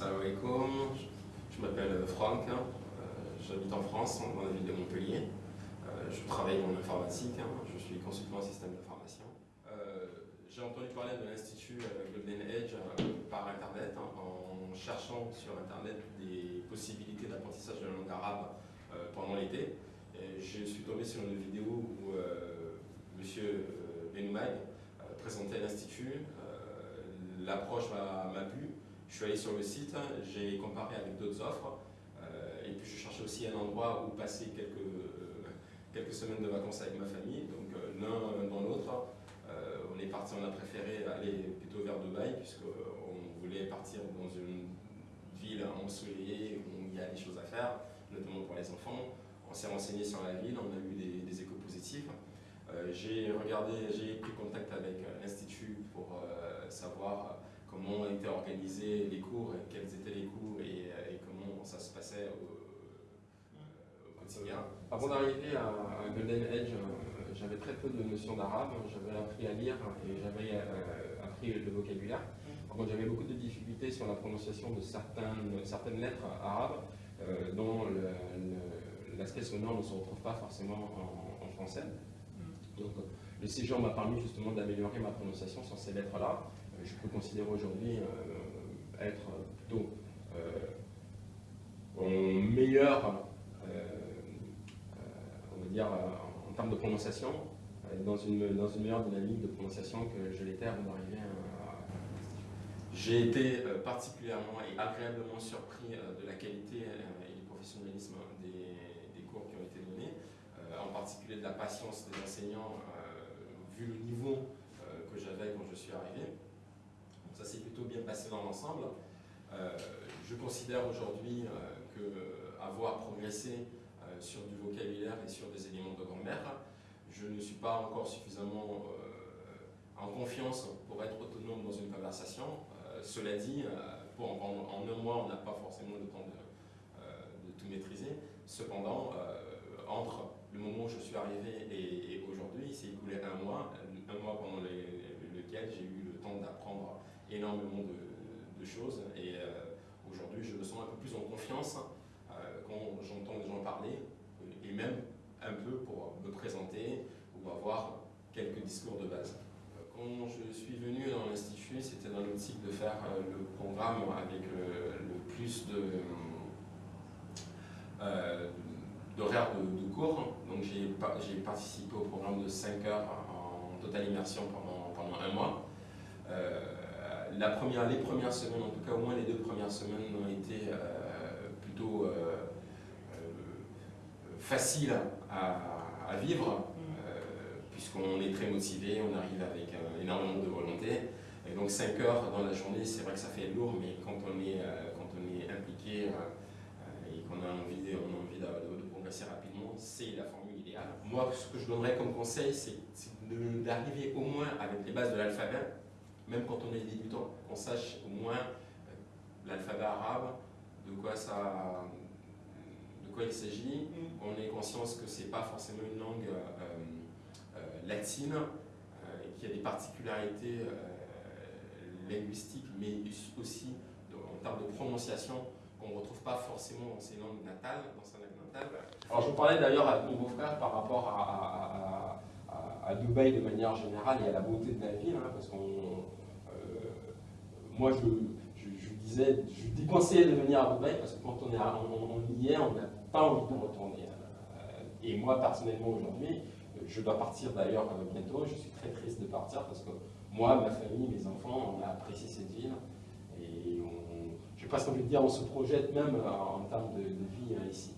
Salam alaikum, je m'appelle Franck, hein. euh, j'habite en France, dans la ville de Montpellier. Euh, je travaille en informatique, hein. je suis consultant en système d'information. Euh, j'ai entendu parler de l'Institut Golden Edge par Internet, hein, en cherchant sur Internet des possibilités d'apprentissage de la langue arabe pendant l'été. Je suis tombé sur une vidéo où M. Benoumag présentait l'Institut. L'approche m'a plu je suis allé sur le site, j'ai comparé avec d'autres offres, euh, et puis je cherchais aussi un endroit où passer quelques, euh, quelques semaines de vacances avec ma famille. Donc euh, l'un dans l'autre, on est parti, on a préféré aller plutôt vers Dubaï, puisqu'on voulait partir dans une ville ensoleillée où il y a des choses à faire, notamment pour les enfants. On s'est renseigné sur la ville, on a eu des, des échos positifs. j'ai regardé, j'ai pris contact avec l'Institut pour savoir comment étaient organisés les cours, quels étaient les cours et, comment ça se passait au, quotidien. Avant d'arriver à, Golden Edge, euh, j'avais très peu de notions d'arabe, j'avais appris à lire et j'avais euh, appris le vocabulaire. j'avais beaucoup de difficultés sur la prononciation de certaines, certaines lettres arabes euh, dont l'aspect sonore ne se retrouve pas forcément en, français. Donc, le séjour m'a permis justement d'améliorer ma prononciation sur ces lettres-là je peux considérer aujourd'hui euh, être plutôt euh, meilleur, euh, on va dire, en termes de prononciation, dans une, dans une meilleure dynamique de prononciation que je l'étais avant d'arriver à, J'ai été particulièrement et agréablement surpris de la qualité et du professionnalisme des, des cours qui ont été donnés, en particulier de la patience des enseignants, vu le niveau que j'avais quand je suis arrivé ça s'est plutôt l'ensemble. Euh, je considère aujourd'hui euh, qu'avoir euh, progressé sur du vocabulaire et sur des éléments de grammaire, je ne suis pas encore suffisamment en confiance pour être autonome dans une conversation. cela dit, pour, en, un mois, on n'a pas forcément le temps de, tout maîtriser. Cependant, entre le moment où je suis arrivé et, aujourd'hui, il s'est écoulé un mois, un mois pendant lequel j'ai eu le temps d'apprendre énormément de, choses et euh, aujourd'hui je me sens un peu plus en confiance euh, quand j'entends des gens parler euh, et même un peu pour me présenter ou avoir quelques discours de base. Quand je suis venu dans l'Institut, c'était dans l'optique de faire le programme avec le, plus de d'horaires de, cours. Donc j'ai participé au programme de 5 heures en totale immersion pendant, pendant un mois la première, les premières semaines, en tout cas au moins les deux premières semaines, ont été euh, plutôt euh, euh, faciles à, vivre, puisqu'on est très motivé, on arrive avec énormément de volonté. Et donc 5 heures dans la journée, c'est vrai que ça fait lourd, mais quand on est, quand on est impliqué et qu'on a envie, on a envie de, progresser rapidement, c'est la formule idéale. Moi, ce que je donnerais comme conseil, c'est d'arriver au moins avec les bases de l'alphabet, même quand on est débutant, qu'on sache au moins euh, l'alphabet arabe, de quoi, ça, de quoi il s'agit, mm. on ait conscience que ce n'est pas forcément une langue euh, euh, latine, et qu'il y a des particularités linguistiques, mais aussi en termes de prononciation qu'on ne retrouve pas forcément dans ces langues natales, dans sa langue natale. Alors je vous parlais d'ailleurs à mon beau-frère par rapport à, à, Dubaï de manière générale et à la beauté de la ville, hein, parce qu'on moi, je, disais, je déconseillais de venir à Dubaï parce que quand on, est, on, y est, on n'a pas envie de retourner. Euh, et moi, personnellement, aujourd'hui, je dois partir d'ailleurs euh, bientôt. Je suis très triste de partir parce que moi, ma famille, mes enfants, on a apprécié cette ville. Et n'ai pas envie de dire, on se projette même en termes de, vie hein, ici.